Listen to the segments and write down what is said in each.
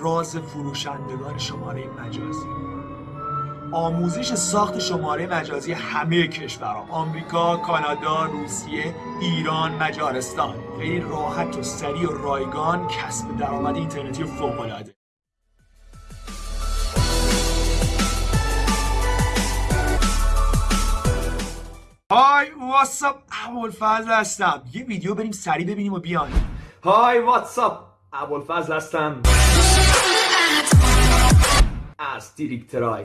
راز فروشندگان شماره مجازی. آموزش ساخت شماره مجازی همه کشورها آمریکا، کانادا، روسیه، ایران، مجارستان. خیلی راحت و سریع و رایگان کسب درآمد اینترنتی فوق‌العاده. های واتساپ ابوالفضل هستم. یه ویدیو بریم سریع ببینیم و بیان Hi what's up ابوالفضل هستم. از تریکترای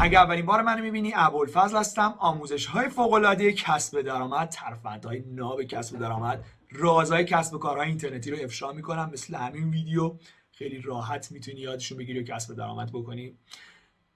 اگر اولین بار منو می‌بینی ابوالفضل هستم. آموزش های فوق العاده کسب درآمد ترفندهای ناب کسب درآمد رازهای کسب کارهای اینترنتی رو افشا می‌کنم مثل همین ویدیو. خیلی راحت می‌تونی یادشون بگیری و کسب درآمد بکنی.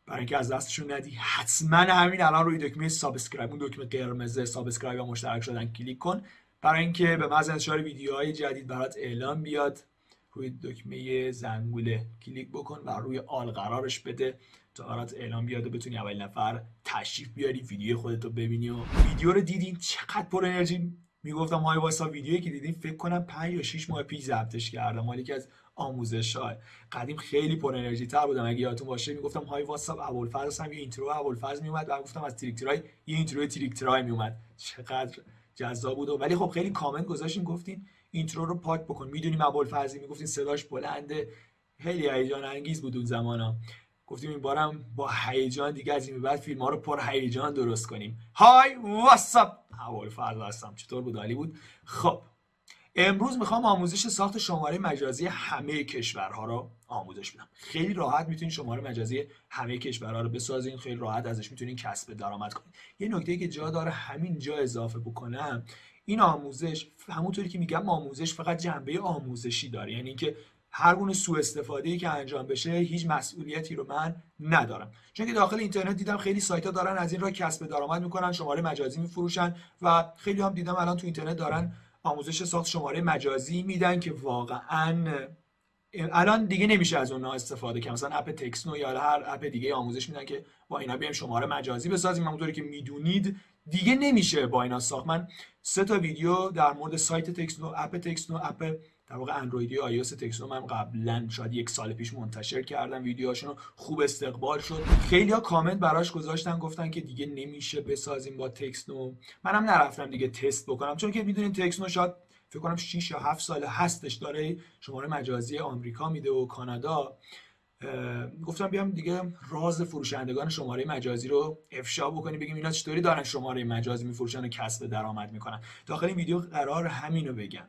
برای اینکه از دستشون ندی حتما همین الان روی دکمه subscribe اون دکمه قرمز subscribe و مشترک شدن کلیک کن. برای اینکه به محض انتشار ویدیوهای جدید برات اعلام بیاد روی دکمه زنگوله کلیک بکن و روی all قرارش بده تا برات اعلام بیاد و بتونی اول نفر تشریف بیاری ویدیو خودتو ببینی و ویدیو رو دیدین چقدر پر انرژی! می‌گفتم های واسا ویدیویی که دیدین فکر کنم 5 یا 6 ماه پیش ضبطش کردم مالی که از آموزش های قدیم خیلی پر انرژی تر بودم. اگه یادتون باشه می‌گفتم Hi what's up ابوالفضل هم یه intro ابوالفضل میومد و گفتم از تریکترای یه intro تریکترای میومد چقدر جذاب بود. ولی خب خیلی کامنت گذاشتین گفتین intro رو پاک بکن. می‌دونیم ابوالفضلی می‌گفتین صداش بلنده خیلی هیجان انگیز بود اون زمانا گفتیم این بارم با هیجان دیگه از این بعد فیلم ها رو پر هیجان درست کنیم. Hi what's up ابوالفضل هستم. چطور بود؟ عالی بود؟ خب. امروز می‌خوام آموزش ساخت شماره مجازی همه کشورها رو آموزش بدم. خیلی راحت می‌تونید شماره مجازی همه کشورها رو بسازین خیلی راحت ازش می‌تونین کسب درآمد کنید یه نکته که جا داره همین جا اضافه بکنم این آموزش همونطوری که میگم آموزش فقط جنبه آموزشی داره. یعنی اینکه هر گونه سوء استفاده ای که انجام بشه هیچ مسئولیتی رو من ندارم. چون که داخل اینترنت دیدم خیلی سایت ها دارن از این راه کسب درآمد می‌کنن شماره مجازی میفروشن و خیلی هم دیدم الان تو اینترنت دارن آموزش ساخت شماره مجازی میدن که واقعا الان دیگه نمیشه از اونها استفاده کرد. مثلا app TextNow یا هر app دیگه آموزش میدن که با اینا بیایم شماره مجازی بسازیم. همونطوری که می‌دونید دیگه نمیشه با اینا ساخت. من سه تا ویدیو در مورد سایت TextNow app TextNow app در واقع اندرویدی iOS TextNow من قبلا شاید یک سال پیش منتشر کردم ویدیوهاشون خوب استقبال شد. خیلی ها کامنت براش گذاشتن گفتن که دیگه نمیشه بسازیم با TextNow منم نرفتم دیگه تست بکنم چون که می‌دونین TextNow شاید فکر کنم 6 یا 7 سال هستش داره شماره مجازی آمریکا میده و کانادا. گفتم بیام دیگه راز فروشندگان شماره مجازی رو افشا بکنیم بگیم اینا چطوری دارن شماره مجازی میفروشن و کسب درآمد می‌کنن. داخل این ویدیو قرار همینو بگم.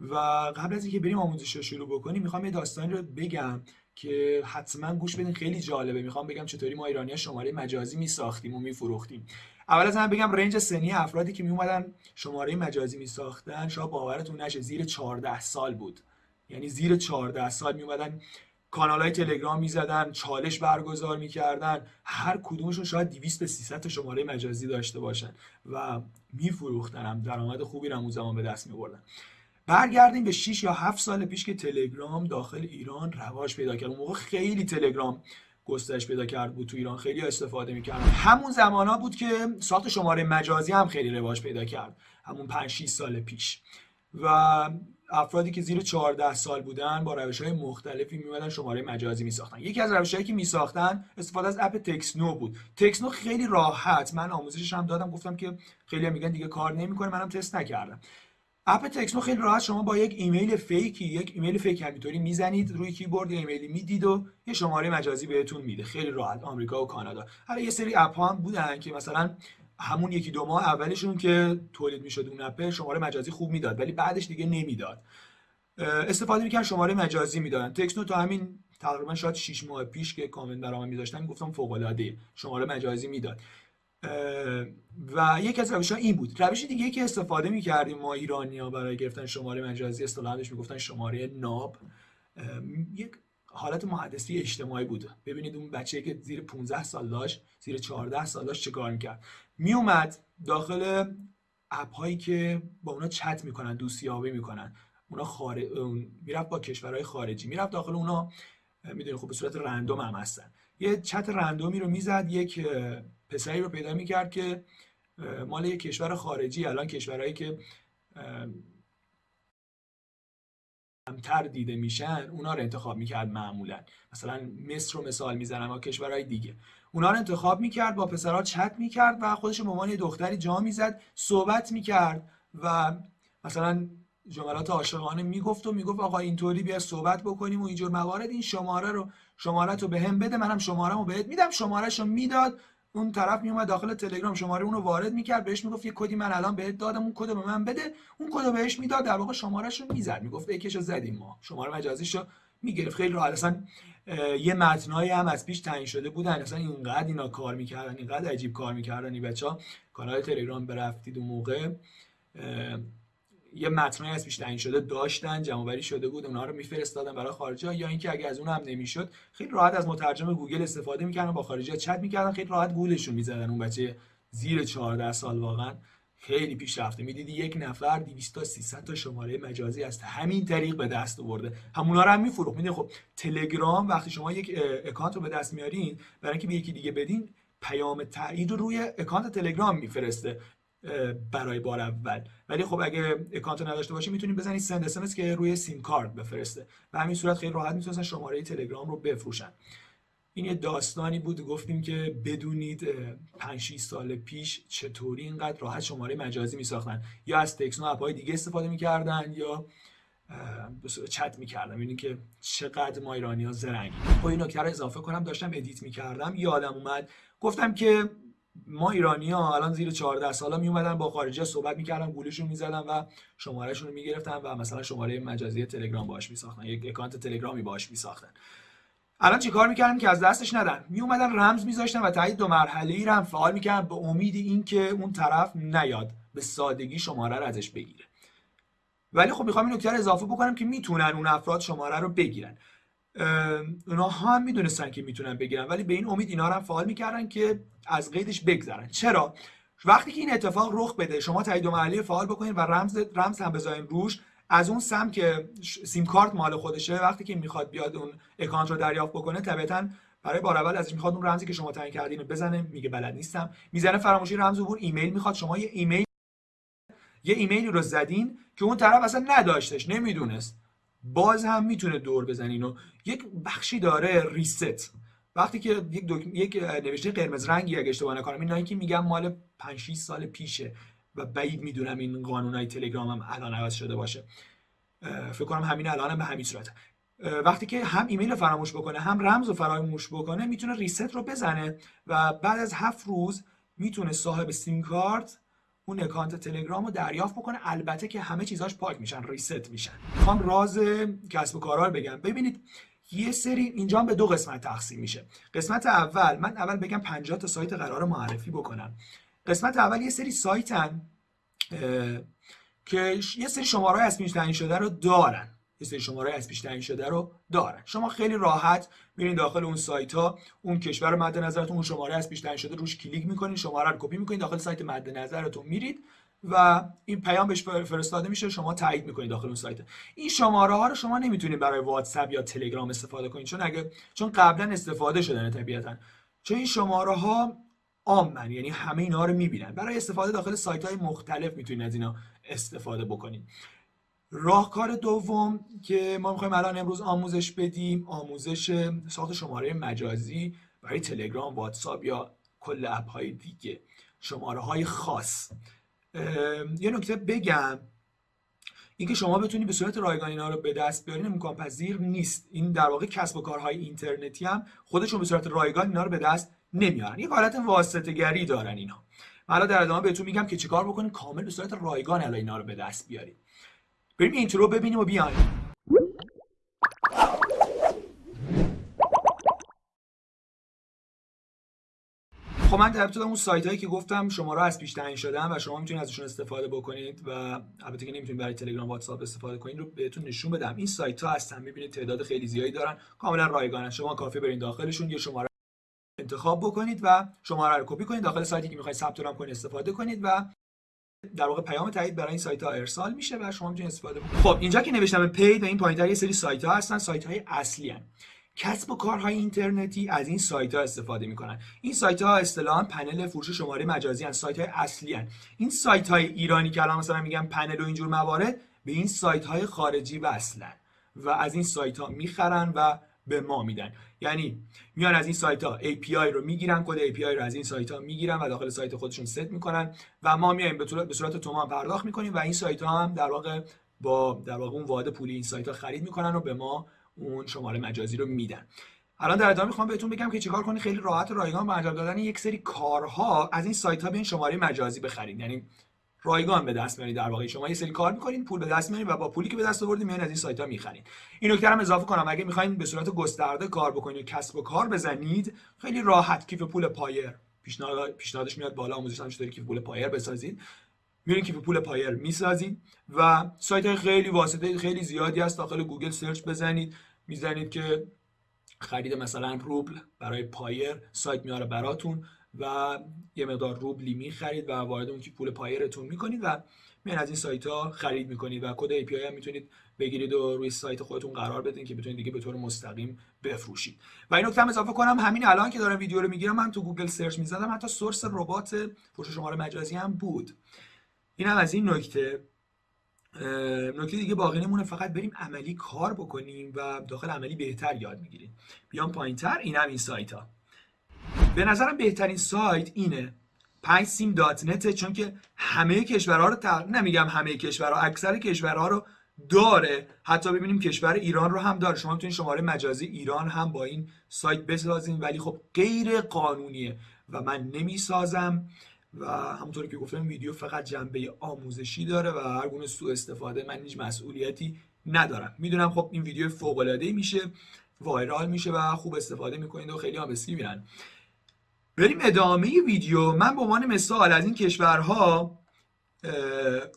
و قبل از اینکه بریم آموزش رو شروع بکنیم می‌خوام یه داستانی رو بگم که حتما گوش بدین خیلی جالبه. می‌خوام بگم چطوری ما ایرانی شماره مجازی میساختیم و میفروختیم. اول از همه بگم رنج سنی افرادی که میومدن شماره مجازی میساختن شاید باورتون نشه زیر 14 سال بود. یعنی زیر 14 سال میومدن کانال های تلگرام می‌زدن چالش برگزار می‌کردن. هر کدومشون شاید 200 به 300 تا شماره مجازی داشته باشن و میفروختن هم درآمد خوبی اون زمان به دست میبردن برگردیم به 6 یا 7 سال پیش که تلگرام داخل ایران رواج پیدا کرد. اون موقع خیلی تلگرام گسترش پیدا کرد بود تو ایران. خیلی استفاده می‌کردن. همون زمان ها بود که ساخت شماره مجازی هم خیلی رواج پیدا کرد. همون 5 6 سال پیش. و افرادی که زیر 14 سال بودن با روش های مختلفی میمدن شماره مجازی میساختن. یکی از روش هایی که میساختن استفاده از app TextNow بود. TextNow خیلی راحت. من آموزشش هم دادم. گفتم که خیلی میگن دیگه کار نمی‌کنه. منم تست نکردم. app TextNow خیلی راحت شما با یک ایمیل fake ی یک ایمیل fake همینطوری می‌زنید روی کیبورد ایمیلی می‌دید و یه شماره مجازی بهتون میده. خیلی راحت آمریکا و کانادا. حالا یه سری app هم بودن که مثلا همون یکی دو ماه اولشون که تولید می‌شد اون اپ شماره مجازی خوب می‌داد ولی بعدش دیگه نمی‌داد. استفاده می‌کردن شماره مجازی می‌دادن. تکسنو تا همین تقریبا شاید 6 ماه پیش که کامنت برام میذاشتن گفتم فوق العاده شماره مجازی می‌داد. و یکی از روش ها این بود. روش دیگه که استفاده می‌کردیم ما ایرانی ها برای گرفتن شماره مجازی اصطلاحش می‌گفتن شماره ناب یک حالت محدثی اجتماعی بود. ببینید اون بچه که زیر 15 سال داشت زیر 14 سال داشت چه کار می‌کرد. میومد داخل اپ هایی که با اونا چت می‌کنن دوستیابی می‌کنن. اونا خارج می‌رفت با کشورهای خارجی. می‌رفت داخل اونا می‌دونید خب به صورت رندوم هم هستن. یه چت رندومی رو می‌زد یک پسری رو پیدا می‌کرد که مال یک کشور خارجی الان کشورهایی که کمتر دیده میشن اونا رو انتخاب می‌کرد معمولا. مثلا مصر رو مثال می‌زنم و کشورهای دیگه. اونا رو انتخاب می‌کرد با پسرها چت می‌کرد و خودش به عنوان دختری جا می‌زد صحبت می‌کرد و مثلا جملات عاشقانه می‌گفت و می‌گفت آقا اینطوری بیا صحبت بکنیم و اینجور موارد این شماره رو شماره رو به هم بده منم شماره رو بهت میدم. شماره رو می‌داد اون طرف میومد داخل تلگرام شماره اون رو وارد می‌کرد بهش می‌گفت یه کدی من الان بهت دادم اون کد به من بده. اون کد بهش می‌داد در واقع شمارهش رو می‌زد. می‌گفت یکیشو زدیم ما. شماره مجازیشو می‌گرفت. خیلی راحت. اصلا یه متنایی هم از پیش تعیین شده بودن. اصلا اینقدر اینا کار می‌کردن اینقدر عجیب کار می‌کردن. این بچا کانال تلگرام برفتید اون موقع. یه متنایی از پیش تعیین شده داشتن جمع شده بود اونها رو میفرستادن برای خارجی یا اینکه اگه از اون هم نمی‌شد خیلی راحت از مترجم گوگل استفاده می‌کردن با خارجی چت می‌کردن خیلی راحت گولشون می‌زدن. اون بچه زیر 14 سال واقعا خیلی پیشرفته. می‌دیدی یک نفر 200 تا 300 تا شماره مجازی است همین طریق به دست آورده. همونا رو هم میفروخت. می‌دونی خب تلگرام وقتی شما یک اکانت رو به دست میارین برای اینکه به یکی دیگه بدین پیام تایید رو روی اکانت تلگرام می‌فرسته. برای بار اول. ولی خب اگه اکانت نداشته باشی می‌تونید بزنید send SMS که روی سیم کارت بفرسته. و همین صورت خیلی راحت می‌تونستن شماره تلگرام رو بفروشن. این یه داستانی بود گفتیم که بدونید 5 6 سال پیش چطوری اینقدر راحت شماره مجازی میساختن. یا از TextNow app های دیگه استفاده می‌کردن یا چت می‌کردم اینی که چقدر ما ایرانی ها زرنگیم خب این نکته رو اضافه کنم داشتم edit می‌کردم. یادم اومد گفتم که ما ایرانی ها الان زیر 14 سالا می اومدن با خارجی صحبت می‌کردن گولشون می‌زدن و شمارهشون رو می‌گرفتن و مثلا شماره مجازی تلگرام باش میساختن یک اکانت تلگرامی باش میساختن. الان چیکار می‌کردن؟ که از دستش ندن. می اومدن رمز میذاشتن و تایید دو مرحله ای رو هم فعال می‌کردن به امید اینکه اون طرف نیاد به سادگی شماره رو ازش بگیره. ولی خب می‌خوام این نکته اضافه بکنم که می‌تونن اون افراد شماره رو بگیرن. اونا هم می‌دونستن که می‌تونن بگیرن ولی به این امید اینا هم فعال می‌کردن که از قیدش بگذرن. چرا؟ وقتی که این اتفاق رخ بده شما تایید دو مرحله ای فعال بکنید و رمز رمز هم بذارین روش از اون سمت که سیم کارت مال خودشه وقتی که می‌خواد بیاد اون اکانت رو دریافت بکنه طبیعتا برای بار اول ازش می‌خواد اون رمزی که شما تعیین کردین بزنه میگه بلد نیستم. می‌زنه فراموشی رمز عبور ایمیل می‌خواد شما یه ایمیل یه ایمیلی رو زدین که اون طرف اصلا نداشتش نمی‌دونست. باز هم می‌تونه دور بزنین و یک بخشی داره ریست وقتی که یک, دک... یک نوشته قرمز رنگی اگه اشتباه نکنم این که میگم مال 5 6 سال پیشه و بعید می‌دونم این قانونای تلگرام هم الان عوض شده باشه. فکر کنم همین الان هم به همین صورته وقتی که هم ایمیل فراموش بکنه هم رمز رو فراموش بکنه می‌تونه ریست رو بزنه و بعد از هفت روز می‌تونه صاحب سیم کارت اون اکانت تلگرام رو دریافت بکنه. البته که همه چیزاش پاک میشن ریست میشن. می‌خوام راز کسب و کارا رو بگم. ببینید یه سری اینجا به دو قسمت تقسیم میشه. قسمت اول من اول بگم 50 تا سایت قرار معرفی بکنم. قسمت اول یه سری سایتن که یه سری شماره از پیش تعیین شده رو دارن. یه سری شماره از پیش تعیین شده رو دارن. شما خیلی راحت میرین داخل اون سایت ها اون کشور مد نظرتون اون شماره از پیش تعیین شده روش کلیک می‌کنین شماره رو کپی می‌کنین داخل سایت مد نظرتون میرید. و این پیام بهش فرستاده میشه شما تایید می‌کنید داخل اون سایت. این شماره ها رو شما نمی‌تونید برای واتساپ یا تلگرام استفاده کنید چون اگه چون قبلا استفاده شدن طبیعتا. چون این شماره ها عامن یعنی همه اینا رو می‌بینن. برای استفاده داخل سایت های مختلف می‌تونید از اینا استفاده بکنید. راهکار دوم که ما می‌خوایم الان امروز آموزش بدیم آموزش ساخت شماره مجازی برای تلگرام واتساپ یا کل اپ های دیگه. شماره های خاص. یه نکته بگم. اینکه شما بتونی به صورت رایگان اینا رو به دست بیارین امکان پذیر نیست. این در واقع کسب و کارهای اینترنتی هم خودشون به صورت رایگان اینا رو به دست نمیارن. یک حالت واسطه گری دارن اینا. حالا در ادامه بهتون میگم که چیکار بکنید کامل به صورت رایگان الان اینا رو به دست بیارید بریم intro ببینیم و بیایم. من در اون سایت هایی که گفتم شما را از پیش تعیین شدن و شما می‌تونید ازشون استفاده بکنید و البته که نمی‌تونید برای تلگرام واتساپ استفاده کنید رو بهتون نشون بدم. این سایت ها هستن می‌بینید تعداد خیلی زیادی دارن. کاملا رایگانن. شما کافی برین داخلشون یه شماره انتخاب بکنید و شماره رو کپی کنید. داخل سایتی که می‌خواید ثبت نام کنید استفاده کنید و در واقع پیام تایید برای این سایت ها ارسال میشه و شما می‌تونید استفاده کنید خب اینجا که نوشتم پید و این پایینتر یه سری سایت ها هستن. سایت های اصلی هستن. کسب و کارهای اینترنتی از این سایت ها استفاده می‌کنن این سایت ها اصطلاحا پنل فروش شماره مجازی هستن سایت های اصلی هستن. این سایت های ایرانی که الان مثلا میگم پنل و اینجور موارد به این سایت های خارجی وصلن و از این سایت ها می‌خرن و به ما میدن یعنی میان از این سایت ها API رو می‌گیرن کد API رو از این سایت ها می‌گیرن و داخل سایت خودشون ست می‌کنن و ما میایم به صورت تومان پرداخت می‌کنیم و این سایت ها هم در واقع با در واقع اون واحد پولی این سایت ها خرید می‌کنن و به ما اون شماره مجازی رو میدن. الان در ادامه می‌خوام بهتون بگم که چیکار کنید خیلی راحت و رایگان با انجام دادن یک سری کارها از این سایت ها بیاین شماره مجازی بخرید. یعنی رایگان به دست میارید در واقع. شما یه سری کار می‌کنین پول به دست میارید و با پولی که به دست آوردید میان از این سایت ها می‌خرید. این نکته هم اضافه کنم. اگه می‌خواین به صورت گسترده کار بکنید کسب و کار بزنید خیلی راحت کیف پول Payeer پیشنهاد پیشنهادش میاد بالا آموزش هم کیف پول Payeer بسازید. میرین کیف پول Payeer می‌سازید و سایت های خیلی واسطه خیلی زیادی هست. داخل گوگل search بزنید. می‌زنید که خرید مثلا روبل برای Payeer سایت میاره براتون و یه مقدار روبلی می‌خرید و وارد اون کیف پول Payeer تون می‌کنید و میان از این سایت ها خرید می‌کنید و کد API هم می‌تونید بگیرید و روی سایت خودتون قرار بدین که بتونید دیگه به طور مستقیم بفروشید. و این نکته هم اضافه کنم همین الان که دارم ویدیو رو می‌گیرم من تو گوگل search می‌زدم حتی source ربات فروش شماره مجازی هم بود. این هم از این نکته. نکته دیگه باقی نمونه فقط بریم عملی کار بکنیم و داخل عملی بهتر یاد می‌گیریم. بیام پایینتر این هم این سایت ها به نظرم بهترین سایت اینه 5 سیم دات نت چون که همه کشورها رو تق... نمیگم همه کشورها اکثر کشورها رو داره. حتی ببینیم کشور ایران رو هم داره. شما می‌تونید شماره مجازی ایران هم با این سایت بسازین. ولی خب غیر قانونیه و من نمی‌سازم. و همونطوری که گفتم ویدیو فقط جنبه آموزشی داره و هر گونه سوء استفاده من هیچ مسئولیتی ندارم. می‌دونم خب این ویدیو فوق العاده میشه وایرال میشه و خوب استفاده می‌کنید و خیلی هم میرن بریم ادامه ویدیو. من به عنوان مثال از این کشورها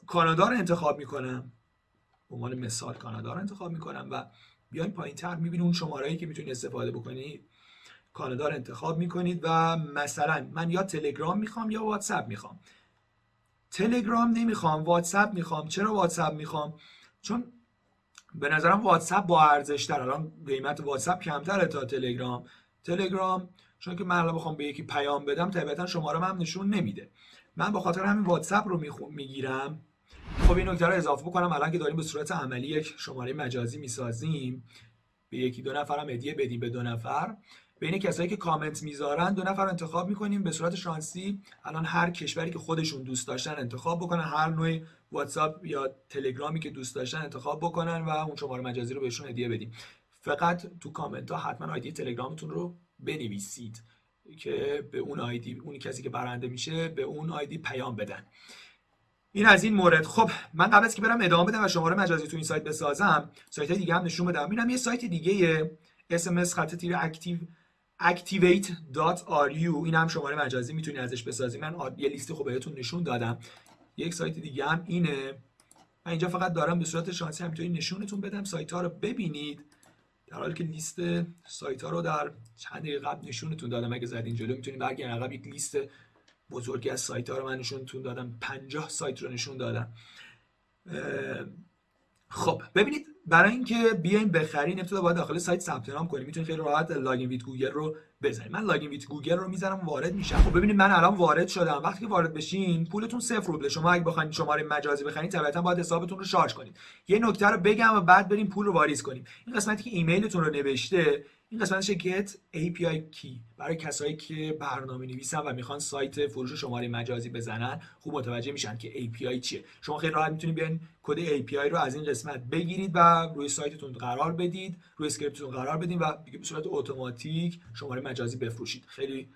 کانادا رو انتخاب می‌کنم. به عنوان مثال کانادا رو انتخاب می‌کنم و بیاین پایین تر می‌بینید اون شماره که می‌تونید استفاده بکنید کانادا رو انتخاب می‌کنید و مثلا من یا تلگرام می‌خوام یا واتساپ می‌خوام. تلگرام نمی‌خوام واتساپ می‌خوام. چرا واتساپ می‌خوام؟ چون به نظرم واتساپ با ارزش تر الان قیمت واتساپ کمتره تا تلگرام. تلگرام چون که من الان بخوام به یکی پیام بدم طبیعتا شماره هم نشون نمیده. من با خاطر همین واتساپ رو می‌گیرم. خب این نکته رو اضافه بکنم. الان که داریم به صورت عملی یک شماره مجازی می‌سازیم. به یکی دو نفرم هدیه بدیم به دو نفر. بین کسایی که کامنت می‌ذارن دو نفر انتخاب می‌کنیم. به صورت شانسی الان هر کشوری که خودشون دوست داشتن انتخاب بکنن. هر نوع واتساپ یا تلگرامی که دوست داشتن انتخاب بکنن و اون شماره مجازی رو بهشون هدیه بدیم. فقط تو کامنت ها حتما آیدی تلگرامتون رو بنویسید که به اون آیدی اون کسی که برنده میشه به اون آیدی پیام بدن. این از این مورد. خب من قبل از که برم ادامه بدم و شماره مجازی تو این سایت بسازم سایت دیگه هم نشون بدم. اینم یه سایت دیگه SMS خط تیر اکتیو activate.ru این هم شماره مجازی می‌تونی ازش بسازی. من یه لیست خوب بهتون نشون دادم. یک سایت دیگه هم اینه. من اینجا فقط دارم به صورت شانسی همینطوری نشونتون بدم. سایت ها رو ببینید. در حالی که لیست سایت ها رو در چند دقیقه قبل نشونتون دادم. اگه زدین جلو می‌تونید برگردین. عقب یک لیست بزرگی از سایت ها رو من نشونتون دادم. 50 سایت رو نشون دادم. خب ببینید برای اینکه بیایم بخرین ابتدا باید داخل سایت ثبت نام کنیم. می‌تونید خیلی راحت login with Google رو بزنید. من login with Google رو می‌زنم وارد میشم. خب ببینید من الان وارد شدم. وقتی که وارد بشین پولتون صفر روبله شما اگه بخواید شماره مجازی بخرید طبیعتا باید حسابتون رو شارژ کنید. یه نکته رو بگم و بعد بریم پول رو واریز کنیم. این قسمتی که ایمیلتون رو نوشته این قسمتش get API key. برای کسایی که برنامه نویسن و می‌خوان سایت فروش شماره مجازی بزنن خوب متوجه میشن که API چیه. شما خیلی راحت می‌تونید بیاین کد API رو از این قسمت بگیرید و روی سایتتون قرار بدید روی script تون قرار بدید و به صورت اتوماتیک شماره مجازی بفروشید. خیلی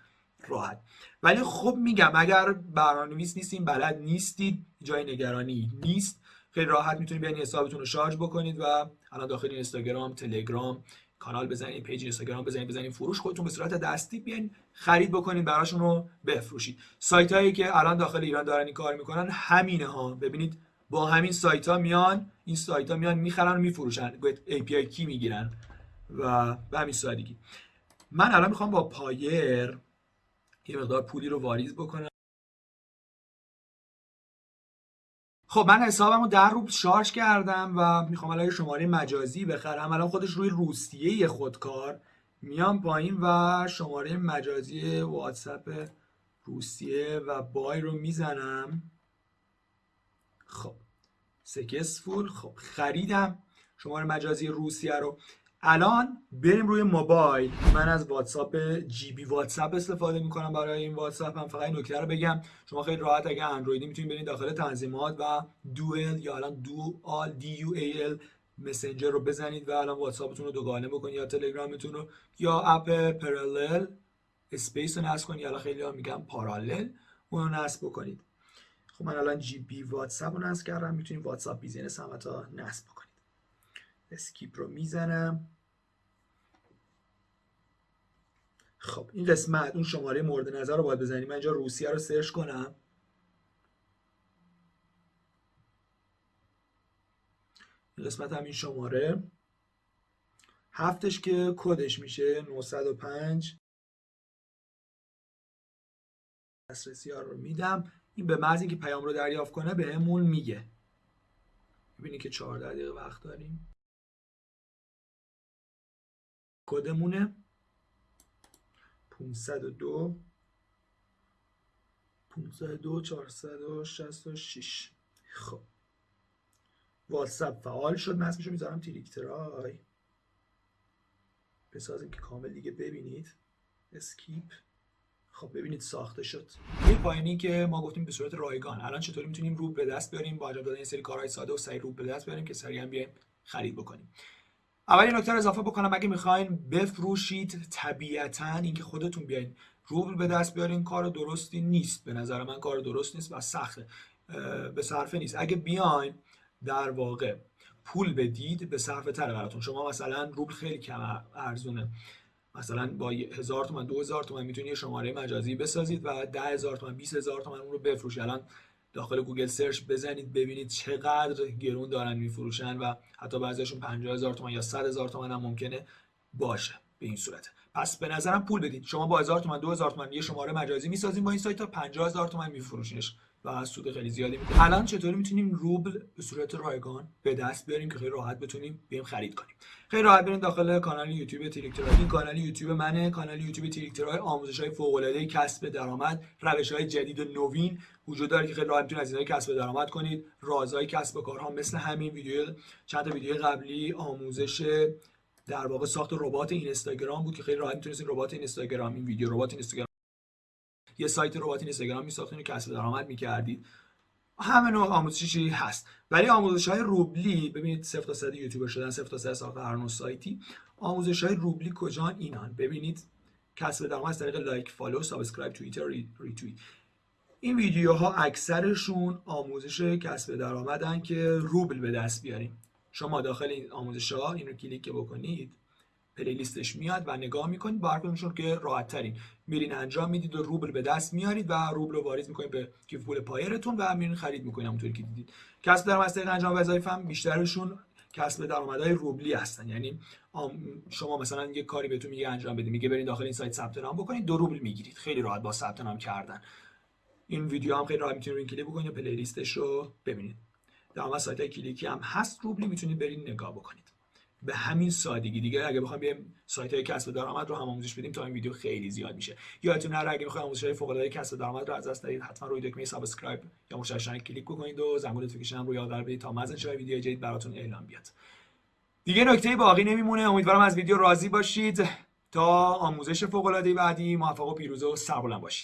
راحت. ولی خب میگم اگر برنامه‌نویس نیستین بلد نیستید جای نگرانی نیست خیلی راحت می‌تونید بیاین حسابتون رو شارژ بکنید و الان داخل اینستاگرام تلگرام کانال بزنید page اینستاگرام بزنید بزنید فروش خودتون به صورت دستی بیاین خرید بکنید براشون رو بفروشید. سایت هایی که الان داخل ایران دارن این کار می‌کنن همینه ها ببینید با همین سایت ها میان این سایت ها میان می‌خرن و میفروشن API key می‌گیرن؟ و به همین سادگی. من الان می‌خوام با Payeer یه مقدار پولی رو واریز بکنم. خب من حسابم رو دو روبل شارژ کردم و می‌خوام الان شماره مجازی بخرم. الان خودش روی روسیه خودکار. میام پایین و شماره مجازی واتساپ روسیه و buy رو می‌زنم. خب successful خب خریدم. شماره مجازی روسیه رو. الان بریم روی موبایل. من از واتساپ GB واتساپ استفاده می‌کنم برای این واتساپ. هم فقط نکته رو بگم. شما خیلی راحت اگه اندرویدی می‌تونید برید داخل تنظیمات و dual یا الان dual D U A L messenger رو بزنید و الان واتساپتون رو دوگانه بکنید یا تلگرامتون رو یا app Parallel Space رو نصب کنید. یا خیلی ها میگم Parallel اون رو نصب بکنید. خب من الان GB واتساپ رو نصب کردم. می‌تونید واتساپ Business هم نصب بکنید. skip رو می‌زنم. خب این قسمت اون شماره مورد نظر رو باید بزنیم. من اینجا روسیه رو سرچ کنم. این قسمت هم این شماره. هفتش که کدش میشه؟ 905 دسترسی ها رو میدم. این به محض اینکه پیام رو دریافت کنه بهمون میگه. ببینید که 14 دقیقه وقت داریم. کدمونه؟ 502 502 466 خب. واتساپ فعال شد. من اسمشو می‌ذارم تریکترای بسازیم که کامل دیگه ببینید. skip. خب ببینید ساخته شد. این پایینی که ما گفتیم به صورت رایگان. الان چطوری می‌تونیم رو به دست بیاریم؟ با انجام دادن این سری کارهای ساده و سریع رو به دست بیاریم که سریعا بیایم خرید بکنیم. اولین نکته رو اضافه بکنم اگه می‌خواین بفروشید طبیعتا اینکه خودتون بیاین. روبل به دست بیارین کار درستی نیست. به نظر من کار درست نیست و سخته. به صرفه نیست. اگه بیاین در واقع پول بدید به صرفه تره براتون. شما مثلا روبل خیلی کم ارزونه. مثلا با هزار تومن دو هزار تومن می‌تونید شماره مجازی بسازید و ده هزار تومن 20 هزار تومن اون رو بفروشید الان داخل گوگل search بزنید ببینید چقدر گرون دارن میفروشن و حتی بعضیشون 50 هزار تومن یا 100 هزار تومن هم ممکنه باشه به این صورت. پس به نظرم پول بدید. شما با 1000 تومن 2000 تومن یه شماره مجازی می‌سازیم با این سایت تا 50 هزار تومن میفروشینش. و سود خیلی زیادی می‌کنه الان چطوری می‌تونیم روبل به صورت رایگان به دست بیاریم که خیلی راحت بتونیم بریم خرید کنیم؟ خیلی راحت بریم داخل کانال یوتیوب تریکترای این کانال یوتیوب منه. کانال یوتیوب تریکترای آموزش های فوق العاده کسب درآمد روش های جدید و نوین وجود داره که خیلی راحت می‌تونید از اینها کسب درآمد کنید. رازهای کسب کارها مثل همین ویدیو چند تا ویدیو قبلی آموزش در واقع ساخت ربات اینستاگرام بود که خیلی راحت می‌تونید ربات اینستاگرام این ویدیو ربات اینستاگرام یه سایت ربات اینستاگرام میساختین و کسب درآمد می‌کردید. همه نوع آموزشی هست. ولی آموزش های روبلی ببینید 0 تا 100 یوتیوبر شدن 0 تا 100 ساخت هر نوع سایتی. آموزش های روبلی کجان؟ اینان. ببینید کسب درآمد از طریق like follow subscribe توییتر ریتوییت. این ویدیوها اکثرشون آموزش کسب درآمدن که روبل به دست بیاریم. شما داخل این آموزش ها این رو کلیک بکنید. playlist ش میاد و نگاه می‌کنید با هر کدومشون که راحت ترین میرین انجام می‌دید و روبل به دست میارید و روبل رو واریز می‌کنید به کیف پول Payeer تون و میرین خرید می‌کنید همونطوری که دیدید. کسب درآمد از انجام وظایف هم بیشترشون کسب درآمدهای روبلی هستن. یعنی شما مثلا یه کاری بهتون میگه انجام بدید میگه برید داخل این سایت ثبت نام بکنید دو روبل می‌گیرید. خیلی راحت با ثبت نام کردن. این ویدیو هم خیلی راحت می‌تونید این کلیک بکنید playlist ش رو ببینید. در سایت های کلیکی هم هست روبلی می‌تونید برید نگاه بکنید. به همین سادگی. دیگه اگه بخوام بیایم سایت های کسب درآمد رو هم آموزش بدیم تا این ویدیو خیلی زیاد میشه. یادتون نره اگه بخواید آموزش های فوق العاده کسب درآمد رو از دست ندید حتما روی دکمه subscribe یا مشترک کلیک بکنید و زنگوله notification روی یادآور بدید تا مزن شای ویدیو جدید براتون اعلام بیاد. دیگه نکته باقی نمیمونه. امیدوارم از ویدیو راضی باشید. تا آموزش فوق العاده بعدی موفق و پیروز و سربلند باشید.